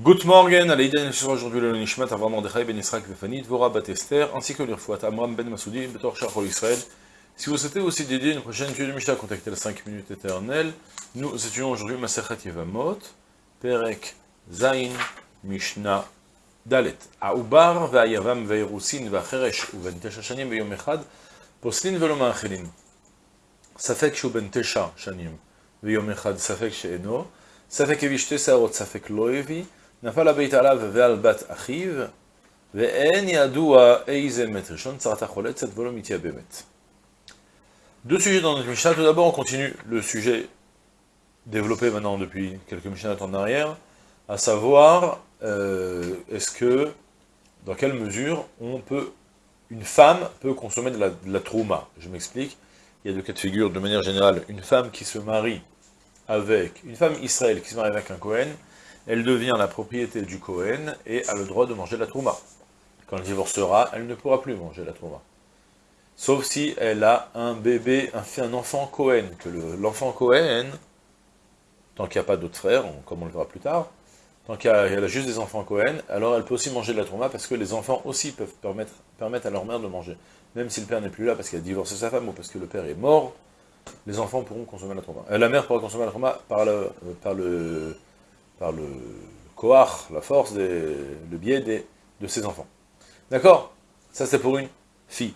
Good morning, Aleïden aujourd'hui le Nishmat, Avram Mordechai ben Israq Vefani, Dvora Batester, ainsi que l'Irfouat Amram ben Masoudi, Betor Shachol Israël. Si vous souhaitez aussi dédier une prochaine étude de Mishnah, contactez la 5 minutes éternelles. Nous étudions aujourd'hui Maserhat Yevamot, Perek Zain, Mishnah Dalet. Aoubar, Ve'ayavam, Ve'erusin, Ve'acheresh, Uven Tesha Shanim, Ve'yom Echad, Poslin Veloma Achelin. Safek Shuben Tesha Shanim, Ve'yom Echad, Safek She'eno, Safek Evishte Saorot, Safek Loevi, נפל הבית עליו ועל בת אחיו, ואין ידוע איזה מת ראשון, צרתה חולצת ולא מתייבמת. Deux sujets dans notre Mishnah. Tout d'abord, on continue le sujet développé maintenant depuis quelques Mishnah en arrière, à savoir, euh, est-ce que, dans quelle mesure, on peut, une femme peut consommer de la, de la trouma. Je m'explique. Il y a deux cas de figure, de manière générale. Une femme qui se marie avec, une femme israélienne qui se marie avec un Cohen, elle devient la propriété du Cohen et a le droit de manger la trouma. Quand elle divorcera, elle ne pourra plus manger la trouma. Sauf si elle a un bébé, un, enfant Cohen, que l'enfant Cohen, tant qu'il n'y a pas d'autres frères, comme on le verra plus tard, tant qu'elle a, juste des enfants Cohen, alors elle peut aussi manger de la trouma, parce que les enfants aussi peuvent permettre, à leur mère de manger. Même si le père n'est plus là, parce qu'il a divorcé sa femme, ou parce que le père est mort, les enfants pourront consommer la trouma. Euh, la mère pourra consommer la trouma par le, par le par le koach, la force, le biais de ses enfants. D'accord? Ça c'est pour une fille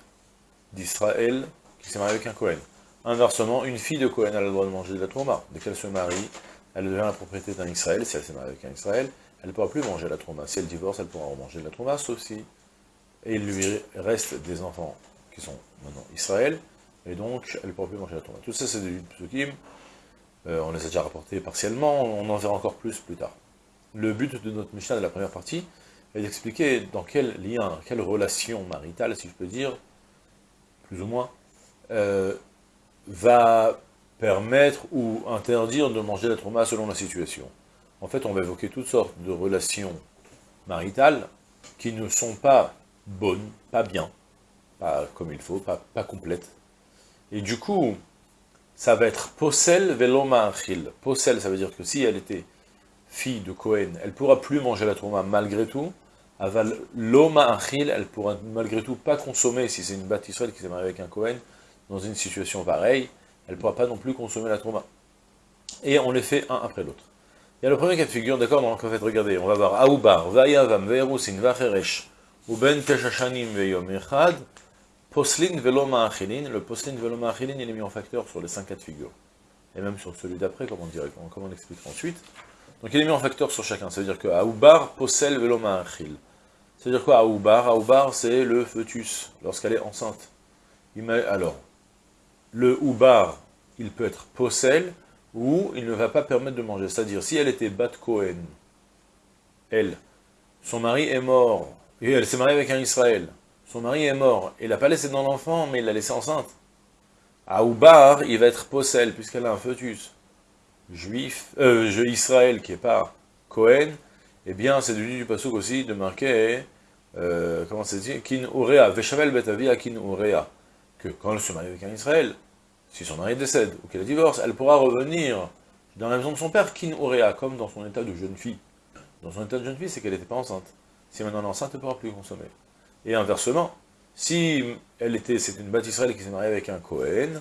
d'Israël qui s'est mariée avec un Cohen. Inversement, une fille de Cohen a le droit de manger de la trauma. Dès qu'elle se marie, elle devient la propriété d'un Israël. Si elle s'est mariée avec un Israël, elle ne pourra plus manger la trauma. Si elle divorce, elle pourra manger de la trauma, sauf si et il lui reste des enfants qui sont maintenant Israël, et donc elle ne pourra plus manger la trauma. Tout ça, c'est des psukim euh, on les a déjà rapportés partiellement, on en verra encore plus plus tard. Le but de notre Mishnah de la première partie est d'expliquer dans quel lien, quelle relation maritale, si je peux dire, plus ou moins, euh, va permettre ou interdire de manger la trauma selon la situation. En fait, on va évoquer toutes sortes de relations maritales qui ne sont pas bonnes, pas bien, pas comme il faut, pas, pas complètes. Et du coup, ça va être Posel veloma achil. Posel, ça veut dire que si elle était fille de Cohen, elle pourra plus manger la trauma malgré tout. Aval loma achil, elle pourra malgré tout pas consommer, si c'est une bâtisselle qui s'est mariée avec un Cohen, dans une situation pareille, elle pourra pas non plus consommer la trauma. Et on les fait un après l'autre. Il y a le premier cas de figure, d'accord, donc en fait, regardez, on va voir Aoubar, Vayavam, Verusin, Vacheresh, Uben Teshashanim, Veyom Echad, Poslin veloma achilin, le poslin veloma achilin, il est mis en facteur sur les 5 cas de. Et même sur celui d'après, comme on dirait, comme on explique ensuite. Donc il est mis en facteur sur chacun. Ça veut dire que Aoubar posel veloma achil. Ça veut dire quoi Aoubar? Aoubar, c'est le fœtus, lorsqu'elle est enceinte. Alors, le Oubar, il peut être posel, ou il ne va pas permettre de manger. C'est-à-dire, si elle était Bat Cohen, elle, son mari est mort, et elle s'est mariée avec un Israël, son mari est mort, il n'a pas laissé dans l'enfant, mais il l'a laissé enceinte. À Oubar, il va être possel, puisqu'elle a un fœtus. Juif, euh, Israël, qui est pas Cohen, eh bien, c'est du du passouk aussi de marquer, euh, comment c'est dit, kin urea, veshavel betavia kin urea, que quand elle se marie avec un Israël, si son mari décède, ou qu'elle divorce, elle pourra revenir dans la maison de son père, kin urea, comme dans son état de jeune fille. Dans son état de jeune fille, c'est qu'elle n'était pas enceinte. Si maintenant elle est enceinte, elle ne pourra plus consommer. Et inversement, si elle était, c'est une bâtisserelle qui s'est mariée avec un Cohen,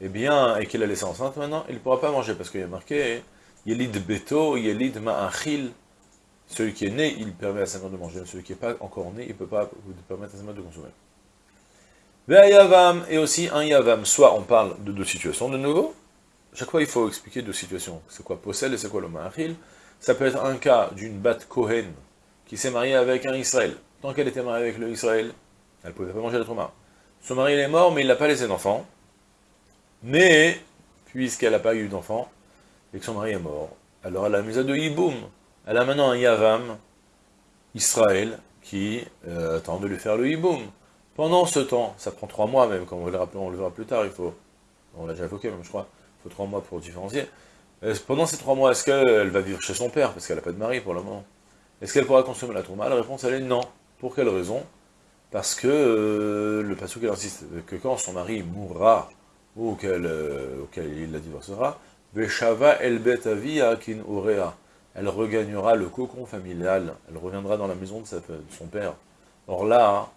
eh bien, et qu'elle a laissé enceinte maintenant, il ne pourra pas manger, parce qu'il y a marqué Yelid Beto, Yelid Ma'achil. Celui qui est né, il permet à sa mère de manger, celui qui n'est pas encore né, il ne peut pas permettre à sa mère de consommer. Yavam, et aussi un Yavam. Soit on parle de deux situations de nouveau, chaque fois il faut expliquer deux situations. C'est quoi Possel et c'est quoi le Ma'achil? Ça peut être un cas d'une bat Cohen qui s'est mariée avec un Israël tant qu'elle était mariée avec le Israël, elle ne pouvait pas manger la trauma. Son mari est mort, mais il n'a pas laissé d'enfant. Mais, puisqu'elle n'a pas eu d'enfant, et que son mari est mort, alors elle a mis à de Yiboum. Elle a maintenant un Yavam, Israël, qui euh, attend de lui faire le Yiboum. Pendant ce temps, ça prend trois mois même, comme on le, on le verra plus tard, il faut, on l'a déjà évoqué même je crois, il faut trois mois pour différencier. Euh, pendant ces trois mois, est-ce qu'elle va vivre chez son père, parce qu'elle n'a pas de mari pour le moment? Est-ce qu'elle pourra consommer la trauma? La réponse elle est non. Pour quelle raison? Parce que euh, le pasteur insiste que quand son mari mourra, ou qu'elle, euh, il la divorcera, el akin urea. elle regagnera le cocon familial, elle reviendra dans la maison de, son père. Or là,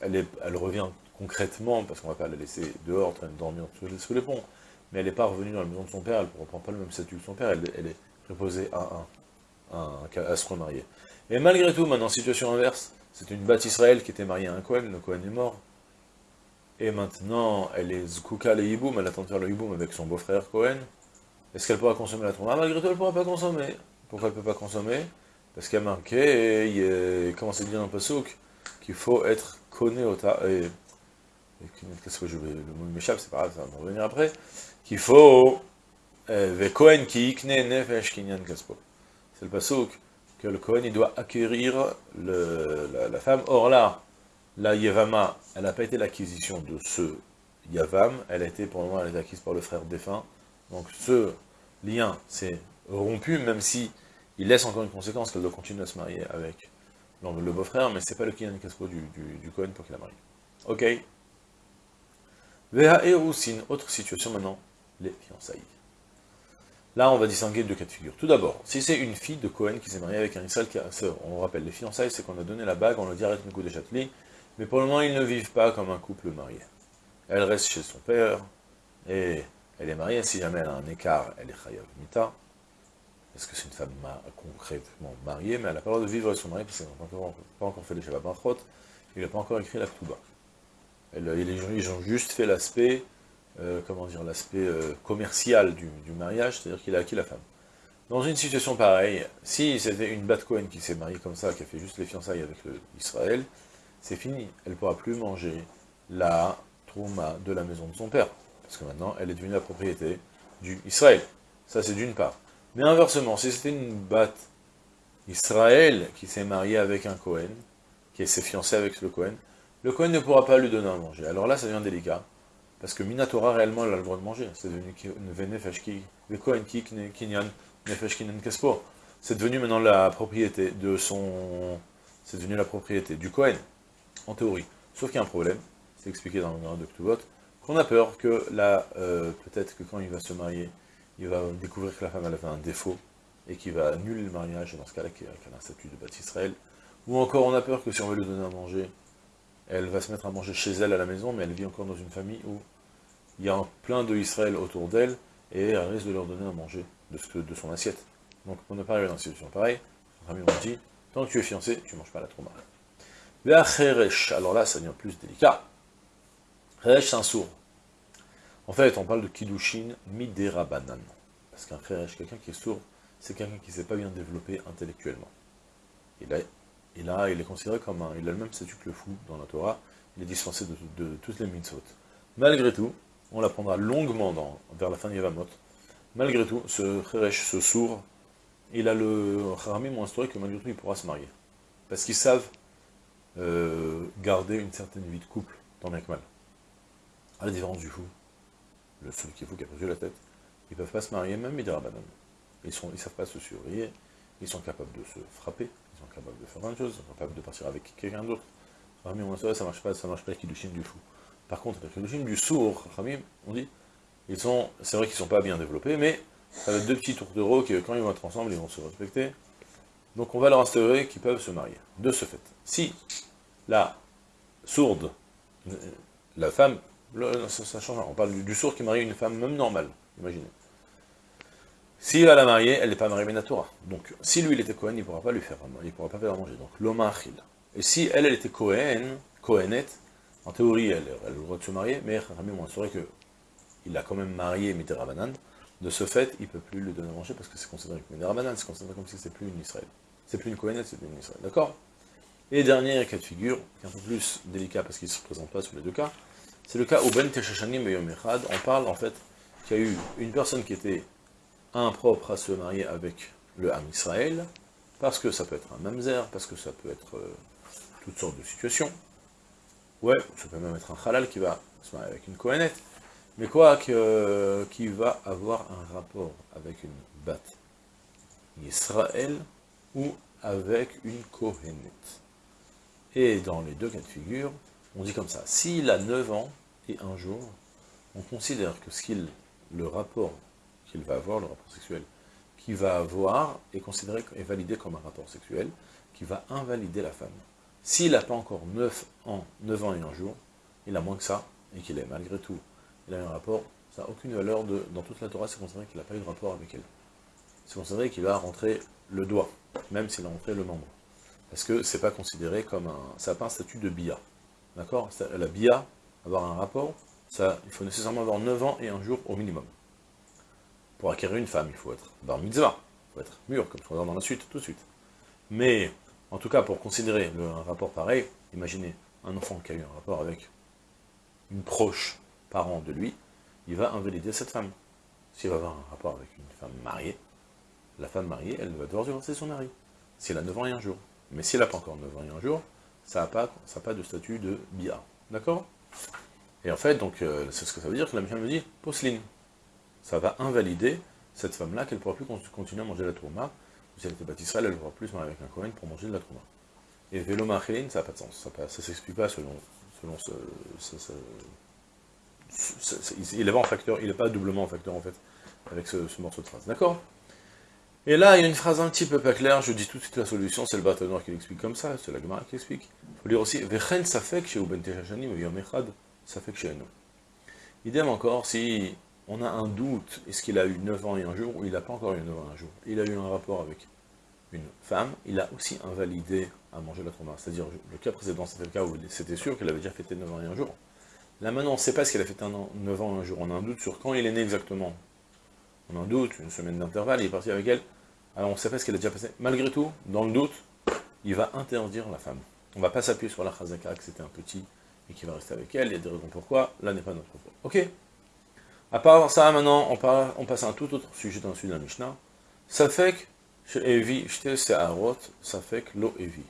elle, elle revient concrètement, parce qu'on ne va pas la laisser dehors, en train de dormir sous les, ponts, mais elle n'est pas revenue dans la maison de son père, elle ne reprend pas le même statut que son père, elle, est préposée à, un, à se remarier. Et malgré tout, maintenant, situation inverse, c'est une batte Israël qui était mariée à un Cohen, le Cohen est mort, et maintenant, elle est Zkuka le Yiboum, elle attend de faire le Yiboum avec son beau-frère Cohen. Est-ce qu'elle pourra consommer la Trouma Malgré tout, elle ne pourra pas consommer. Pourquoi elle ne peut pas consommer? Parce qu'il y a marqué, il commence à dire dans le Passouk, qu'il faut être connu au et, qu'est-ce que je vais, le mot m'échappe, c'est pas grave, ça va me revenir après, qu'il faut, euh. C'est le Passouk, que le Cohen, il doit acquérir la, femme. Or là, la Yevama, elle n'a pas été l'acquisition de ce Yavam, elle a été, pour le moment, acquise par le frère défunt. Donc ce lien s'est rompu, même si il laisse encore une conséquence qu'elle doit continuer à se marier avec le beau-frère, mais c'est pas le Kinyan Kaspo du, du, du Cohen pour qu'il la marie. Ok Veha une autre situation maintenant, les fiançailles. Là, on va distinguer deux cas de figure. Tout d'abord, si c'est une fille de Cohen qui s'est mariée avec un Israël, on rappelle, les fiançailles, c'est qu'on a donné la bague, on a dit arrête coup de Châtelet, mais pour le moment, ils ne vivent pas comme un couple marié. Elle reste chez son père, et elle est mariée, si jamais elle a un écart, elle est chayav mita, parce que c'est une femme concrètement mariée, mais elle n'a pas le droit de vivre avec son mari, parce qu'elle n'a pas encore fait les Shabbat il n'a pas encore écrit la Ktuba. Ils ont juste fait l'aspect, euh, comment dire, l'aspect euh, commercial du, mariage, c'est-à-dire qu'il a acquis la femme. Dans une situation pareille, si c'était une Bat Cohen qui s'est mariée comme ça, qui a fait juste les fiançailles avec Israël, c'est fini. Elle ne pourra plus manger la trouma de la maison de son père. Parce que maintenant, elle est devenue la propriété du Israël. Ça, c'est d'une part. Mais inversement, si c'était une batte Israël qui s'est mariée avec un Cohen, qui s'est fiancé avec le Cohen, le Cohen ne pourra pas lui donner à manger. Alors là, ça devient délicat. Parce que Minatora, réellement, elle a le droit de manger. C'est devenu. C'est devenu maintenant la propriété de son... C'est devenu la propriété du Cohen en théorie. Sauf qu'il y a un problème, c'est expliqué dans le numéro de qu'on a peur que là, euh, peut-être que quand il va se marier, il va découvrir que la femme avait un défaut, et qu'il va annuler le mariage, dans ce cas-là, qu'elle a un statut de bâtisse Israël. Ou encore, on a peur que si on veut lui donner à manger, elle va se mettre à manger chez elle à la maison, mais elle vit encore dans une famille où il y a plein de Israël autour d'elle, et elle risque de leur donner à manger de, son assiette. Donc, pour ne pas arriver dans une situation pareille, ami on dit, tant que tu es fiancé, tu ne manges pas la trauma. Alors là, ça devient plus délicat. Cheresh, c'est un sourd. En fait, on parle de Kiddushin Miderabanan. Parce qu'un Cheresh, quelqu'un qui est sourd, c'est quelqu'un qui ne s'est pas bien développé intellectuellement. Il, a, il, a, il est considéré comme un... Il a le même statut que le fou dans la Torah. Il est dispensé de, toutes les mitzvot. Malgré tout, on l'apprendra longuement dans, vers la fin de Yavamot. Malgré tout, ce Cheresh, ce sourd, il a le Haramim ont instauré que malgré tout, il pourra se marier. Parce qu'ils savent euh, garder une certaine vie de couple, tant bien que mal. À la différence du fou, le seul qui est fou qui a perdu la tête, ils ne peuvent pas se marier, même ils Ils ne savent pas se surveiller, ils sont capables de se frapper, sont de faire plein de choses, de partir avec quelqu'un d'autre. Rami, on ça marche pas, ça marche pas avec Kiddushin du fou. Par contre, avec Kiddushin du sourd, Rami, on dit, ils sont, c'est vrai qu'ils sont pas bien développés, mais ça va être deux petits tourtereaux qui, quand ils vont être ensemble, ils vont se respecter. Donc on va leur instaurer qu'ils peuvent se marier. De ce fait, si la sourde, la femme, ça, change, on parle du, sourd qui marie une femme même normale, imaginez. S'il va la marier, elle n'est pas mariée Menatora. Donc, si lui, il était Cohen, il ne pourra pas lui faire, il pourra pas faire manger. Donc, l'Oma Achil. Et si elle, elle était Cohen, Cohenette, en théorie, elle, elle, a le droit de se marier, mais Rami m'a assuré qu'il a quand même marié Miterabanan. De ce fait, il ne peut plus lui donner à manger parce que c'est considéré comme une c'est considéré comme si c'était plus une Israël. C'est plus une Cohenette, c'est plus une Israël. D'accord? Et dernier cas de figure, qui est un peu plus délicat parce qu'il ne se présente pas sur les deux cas, c'est le cas où Ben Teshashanim et on parle en fait qu'il y a eu une personne qui était impropre à se marier avec le Ham Israël, parce que ça peut être un mamzer, parce que ça peut être euh, toutes sortes de situations. Ouais, ça peut même être un halal qui va se marier avec une Kohenet, mais quoi, que, qui va avoir un rapport avec une bat Israël ou avec une Kohenet. Et dans les deux cas de figure, on dit comme ça, s'il a 9 ans et un jour, on considère que ce qu'il, le rapport qu'il va avoir, le rapport sexuel qui va avoir, est considéré et validé comme un rapport sexuel, qui va invalider la femme. S'il n'a pas encore 9 ans, 9 ans et un jour, il a moins que ça, et qu'il est malgré tout, il a un rapport, ça n'a aucune valeur de, dans toute la Torah, c'est considéré qu'il n'a pas eu de rapport avec elle. C'est considéré qu'il a rentré le doigt, même s'il a rentré le membre. Parce que c'est pas considéré comme un, ça n'a pas un statut de bia. D'accord? La bia, avoir un rapport, ça, il faut nécessairement avoir 9 ans et un jour au minimum. Pour acquérir une femme, il faut être bar mitzvah, il faut être mûr, comme on va voir dans la suite, tout de suite. Mais, en tout cas, pour considérer un rapport pareil, imaginez un enfant qui a eu un rapport avec une proche parent de lui, il va invalider cette femme. S'il va avoir un rapport avec une femme mariée, la femme mariée, elle va devoir divorcer son mari. Si elle a 9 ans et un jour. Mais si elle n'a pas encore 9 ans et un jour, ça n'a pas, pas de statut de bia. D'accord? Et en fait, donc, euh, c'est ce que ça veut dire que la Mishnah me dit, posseline. Ça va invalider cette femme-là, qu'elle ne pourra plus continuer à manger la tourma. Si elle était baptiste, elle ne pourra plus se marier avec un Kohen pour manger de la tourma. Et vélo ça n'a pas de sens. Ça ne s'explique pas selon, selon ce, il est pas n'est pas doublement en facteur en fait, avec ce, morceau de phrase. D'accord? Et là, il y a une phrase un petit peu pas claire, je dis tout de suite la solution, c'est le bâton noir qui l'explique comme ça, c'est la Gemara qui l'explique. Il faut lire aussi, Vechen Safek chez Uben Yom Echad, Safek chez. Idem encore, si on a un doute, est-ce qu'il a eu 9 ans et un jour, ou il n'a pas encore eu 9 ans et un jour, il a eu un rapport avec une femme, il a aussi invalidé à manger la trauma. C'est-à-dire, le cas précédent, c'était le cas où c'était sûr qu'il avait déjà fêté 9 ans et un jour. Là maintenant, on ne sait pas ce qu'il a an, 9 ans un jour, on a un doute sur quand il est né exactement. On a un doute, une semaine d'intervalle, il est parti avec elle. Alors on ne sait pas ce qu'elle a déjà passé. Malgré tout, dans le doute, il va interdire la femme. On ne va pas s'appuyer sur la chazaka que c'était un petit et qu'il va rester avec elle, il y a des raisons pourquoi, là n'est pas notre propos. Ok? À part ça, maintenant, on, on passe à un tout autre sujet dans le sud de la Mishnah. Ça fait que, Evi, ça fait que l'eau Evi.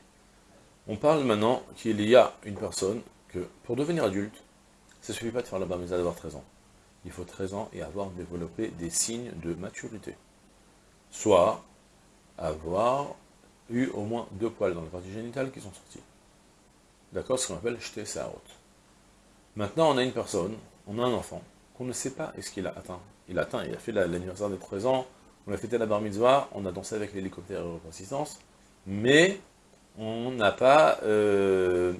On parle maintenant qu'il y a une personne que, pour devenir adulte, ça ne suffit pas de faire la bar d'avoir 13 ans. Il faut 13 ans et avoir développé des signes de maturité. Soit avoir eu au moins deux poils dans la partie génitale qui sont sortis. D'accord Ce qu'on appelle jeter sa. Maintenant, on a une personne, on a un enfant, qu'on ne sait pas est-ce qu'il a atteint. Il a atteint, il a fait l'anniversaire des 13 ans, on a fêté la bar mitzvah, on a dansé avec l'hélicoptère et assistance, mais on n'a pas... Euh,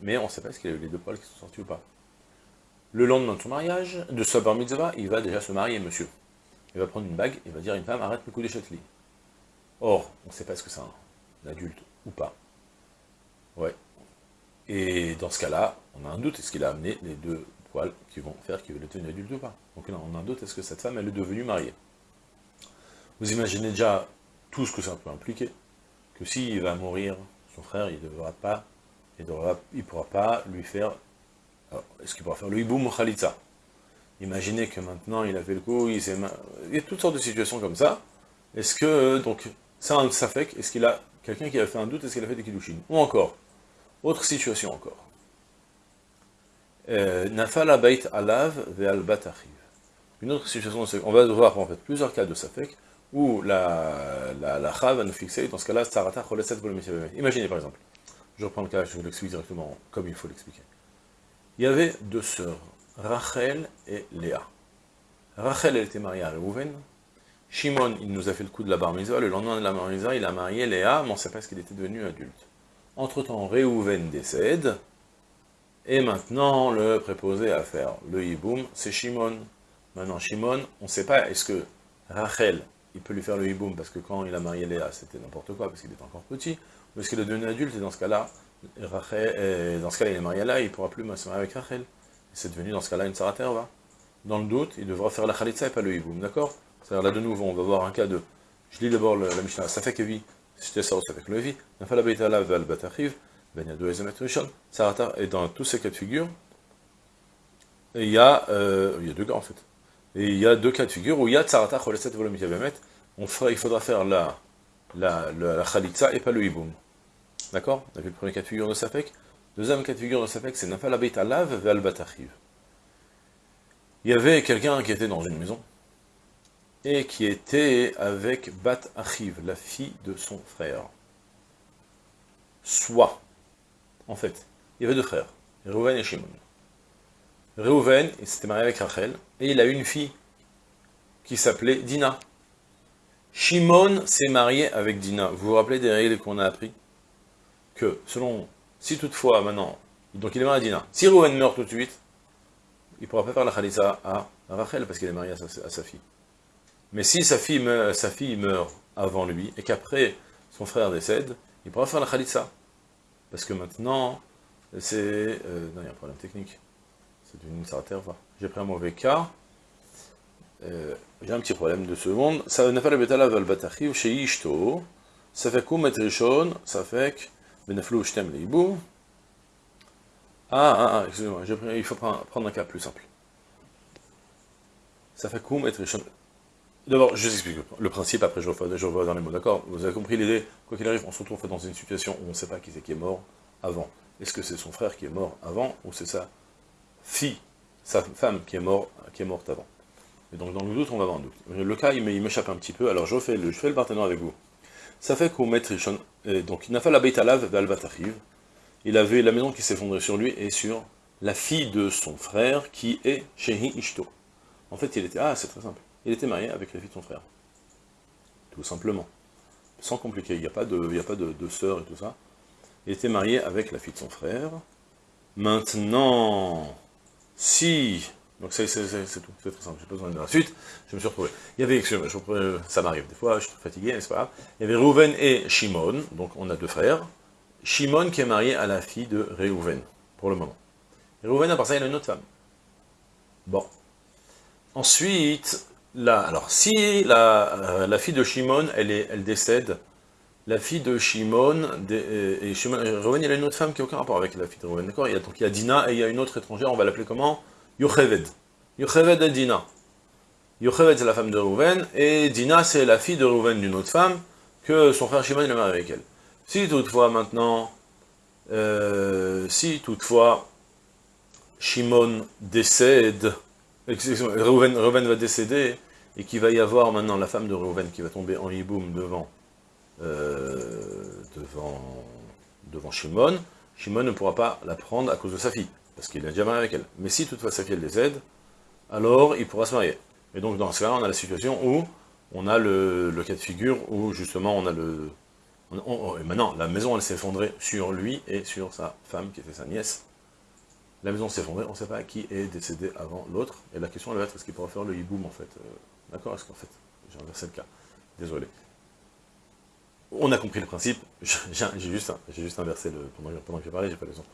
mais on ne sait pas est-ce qu'il a eu les deux poils qui sont sortis ou pas le lendemain de son mariage, de sa bar mitzvah, il va déjà se marier, monsieur. Il va prendre une bague, il va dire une femme, arrête le coup des châtelis. Or, on ne sait pas ce que c'est un, adulte ou pas. Ouais. Et dans ce cas-là, on a un doute, est-ce qu'il a amené les deux qui vont faire qu'il être une adulte ou pas Donc là, on a un doute, est-ce que cette femme, elle est devenue mariée? Vous imaginez déjà tout ce que ça peut impliquer, que s'il va mourir, son frère, il ne devra pas, il ne pourra pas lui faire est-ce qu'il pourra faire le hiboum khalitza Imaginez que maintenant il a fait le coup, il, il y a toutes sortes de situations comme ça. Est-ce que, donc, ça un safek, est-ce qu'il a quelqu'un qui a fait un doute, est-ce qu'il a fait des kiddushin? Ou encore, autre situation encore. Euh, Nafala bait alav ve'al batachiv. Une autre situation, on va voir en fait plusieurs cas de safek, où la, la, va nous fixer, dans ce cas-là, sarata choleset Imaginez par exemple, je reprends le cas, je vous l'explique directement comme il faut l'expliquer. Il y avait deux sœurs, Rachel et Léa. Rachel, elle était mariée à Reuven. Shimon, il nous a fait le coup de la bar. Le lendemain de la bar il a marié Léa, mais on ne sait pas ce qu'il était devenu adulte. Entre-temps, Reuven décède. Et maintenant, le préposé à faire le hiboum, c'est Shimon. Maintenant, Shimon, on ne sait pas, est-ce que Rachel, il peut lui faire le hiboum, parce que quand il a marié Léa, c'était n'importe quoi, parce qu'il était encore petit, ou est-ce qu'il est devenu adulte, et dans ce cas-là, Rachel, dans ce cas-là, il est marié là, il ne pourra plus marier avec Rachel. C'est devenu dans ce cas-là une Saraterva. Dans le doute, il devra faire la Khalitza et pas le Hiboum, d'accord? C'est-à-dire là de nouveau, on va voir un cas de. Je lis d'abord la Mishnah, ça fait que vie, c'était ça, ça fait que le vie, Saratar, et dans tous ces cas de figure, il y a, euh, il y a deux cas en fait. Et il y a deux cas de figure où il y a Tsarata on fera, il faudra faire la, la, la, Khalitza et pas le Hiboum. D'accord? On a vu le premier cas de figure de Safek. Deuxième cas de figure de Safek, c'est Nafal Abeit Alav Ve'al Batachiv. Il y avait quelqu'un qui était dans une maison, et qui était avec Bat Achiv, la fille de son frère. Soit, en fait, il y avait deux frères, Reuven et Shimon. Reuven, s'était marié avec Rachel, et il a eu une fille qui s'appelait Dina. Shimon s'est marié avec Dina. Vous vous rappelez des règles qu'on a appris? Que, selon, si toutefois, maintenant, donc il est marié à Dina, si Rouven meurt tout de suite, il ne pourra pas faire la Khalissa à Rachel, parce qu'il est marié à sa, fille. Mais si sa fille, meurt, sa fille meurt avant lui, et qu'après son frère décède, il pourra faire la Khalissa. Parce que maintenant, c'est... Euh, non, il y a un problème technique. C'est une terre. J'ai pris un mauvais cas. Euh, j'ai un petit problème de seconde. Ça n'a pas le bétala valbatachiv chez Ishto. Ça fait kum et rishon, ça fait que beneflou shtem leibou. Ah, ah, ah, excusez-moi, il faut prendre un cas plus simple. Ça fait kum et rishon. D'abord, je vous explique le principe, après je revois, dans les mots, d'accord? Vous avez compris l'idée? Quoi qu'il arrive, on se retrouve dans une situation où on ne sait pas qui c'est qui est mort avant. Est-ce que c'est son frère qui est mort avant, ou c'est sa fille, sa femme qui est, mort, qui est morte avant? Et donc dans le doute, on va avoir un doute. Le cas, il m'échappe un petit peu, alors je fais le, je le partenaire avec vous. Ça fait qu'au maître donc il n'a pas la bête à lave il avait la maison qui s'effondrait sur lui et sur la fille de son frère qui est Shehi Ishto. En fait, il était, ah c'est très simple, il était marié avec la fille de son frère. Tout simplement. Sans compliquer, il n'y a pas, de, il a pas de, sœur et tout ça. Il était marié avec la fille de son frère. Maintenant, si... Donc c'est tout, c'est très simple, j'ai pas besoin de la suite, je me suis retrouvé. Il y avait, ça m'arrive des fois, je suis fatigué, n'est-ce pas Il y avait Reuven et Shimon, donc on a deux frères. Shimon qui est marié à la fille de Reuven, pour le moment. Reuven, à part ça, il a une autre femme. Bon. Ensuite, alors, si la, euh, la fille de Shimon, elle, décède, la fille de Shimon, et Shimon, Reuven, il a une autre femme qui n'a aucun rapport avec la fille de Reuven, d'accord? Donc il y a Dina et il y a une autre étrangère, on va l'appeler comment? Yocheved. Yocheved et Dina. Yocheved, c'est la femme de Reuven, et Dina, c'est la fille de Reuven d'une autre femme, que son frère Shimon, il marié avec elle. Si toutefois, maintenant, euh, si toutefois, Shimon décède, Reuven, Reuven, va décéder, et qu'il va y avoir maintenant la femme de Reuven qui va tomber en hiboum devant, euh, devant, devant Shimon, Shimon ne pourra pas la prendre à cause de sa fille, parce qu'il a déjà marié avec elle. Mais si toutefois sa fille elle décède, alors il pourra se marier. Et donc dans ce cas-là, on a la situation où on a le, cas de figure où justement on a le... maintenant, la maison elle s'est effondrée sur lui et sur sa femme qui était sa nièce. La maison s'est effondrée, on ne sait pas qui est décédé avant l'autre. Et la question elle va être, est-ce qu'il pourra faire le hiboum en fait euh, D'accord Est-ce qu'en fait, j'ai inversé le cas. Désolé. On a compris le principe, j'ai juste, juste inversé le, pendant, que j'ai parlé, j'ai pas raison.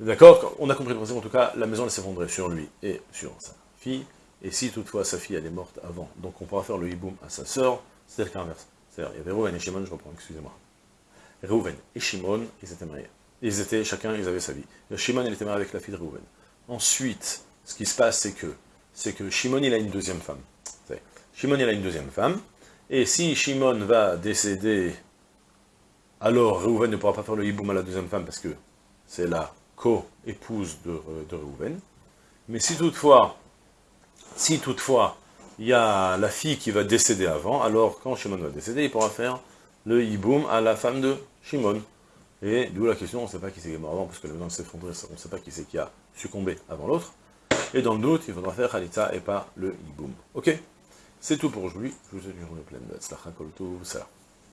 D'accord On a compris le principe, en tout cas, la maison elle s'effondrait sur lui et sur sa fille, et si toutefois sa fille elle est morte avant, donc on pourra faire le hiboum à sa sœur, c'est le cas inverse. C'est-à-dire, il y avait Rouven et Shimon, je reprends, excusez-moi. Rouven et Shimon, ils étaient mariés. Ils étaient, chacun, ils avaient sa vie. Shimon, il était marié avec la fille de Rouven. Ensuite, ce qui se passe, c'est que, c'est que Shimon, il a une deuxième femme. Shimon, il a une deuxième femme, et si Shimon va décéder, alors Reuven ne pourra pas faire le hiboum à la deuxième femme, parce que c'est la co-épouse de, de Reuven. Mais si toutefois, si toutefois, il y a la fille qui va décéder avant, alors quand Shimon va décéder, il pourra faire le hiboum à la femme de Shimon. Et d'où la question, on ne sait pas qui c'est qui est mort avant, parce que le maison s'est effondré, on ne sait pas qui c'est qui a succombé avant l'autre. Et dans le doute, il faudra faire Khalitza et pas le hiboum. Ok? C'est tout pour aujourd'hui. Je vous souhaite une journée pleine de. Salam.